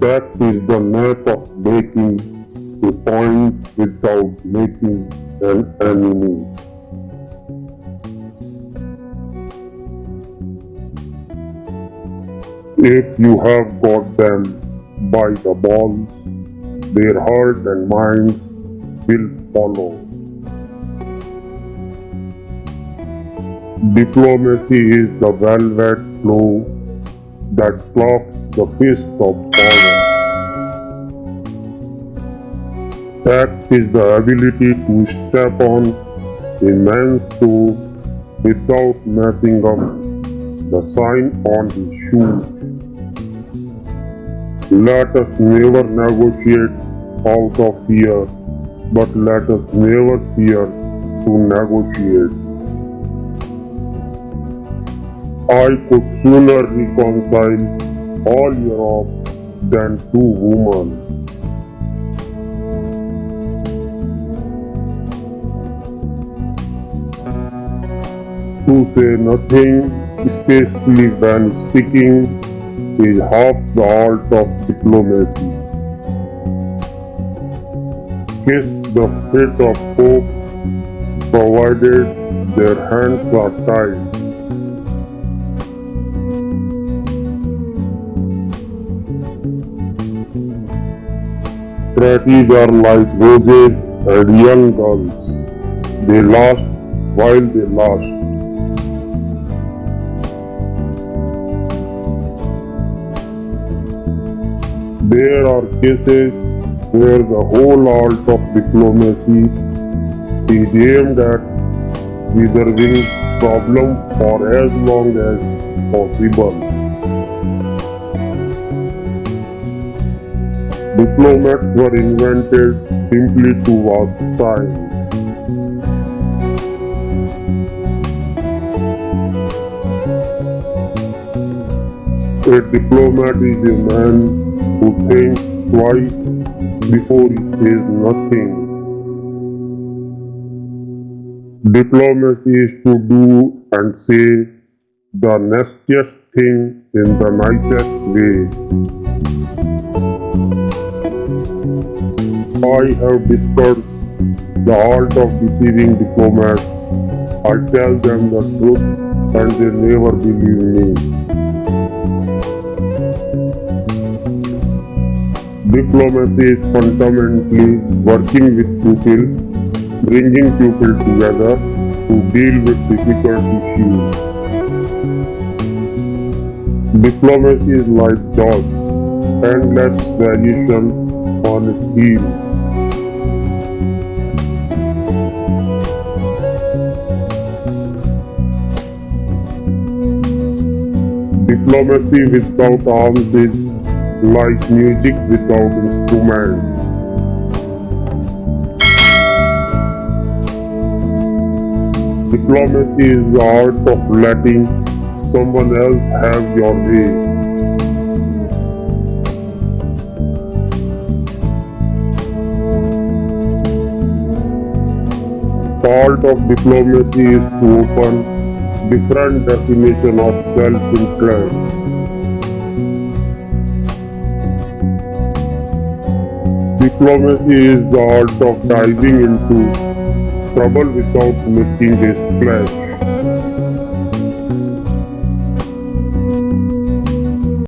Tact is the knack of making a point without making an enemy. If you have got them by the balls, their heart and minds will follow. Diplomacy is the velvet flow that clocks the fist of power. That is the ability to step on a man's toe without messing up the sign on his shoes. Let us never negotiate out of fear, but let us never fear to negotiate. I could sooner reconcile all Europe than two women. To say nothing, especially when speaking, is half the art of diplomacy. Kiss the feet of hope, provided their hands are tied. Pretties are like roses and young girls. They last while they last. There are cases where the whole art of diplomacy is aimed at resolving problem for as long as possible. Diplomats were invented simply to waste time. A diplomat is a man who thinks twice before he says nothing. Diplomacy is to do and say the nastiest thing in the nicest way. I have discovered the art of deceiving diplomats. I tell them the truth and they never believe me. Diplomacy is fundamentally working with people, bringing people together to deal with difficult issues. Diplomacy is like dog, endless variation Diplomacy without arms is like music without instruments. Diplomacy is the art of letting someone else have your way. Part of diplomacy is to open different definition of self-interest. Diplomacy is the art of diving into trouble without making a splash.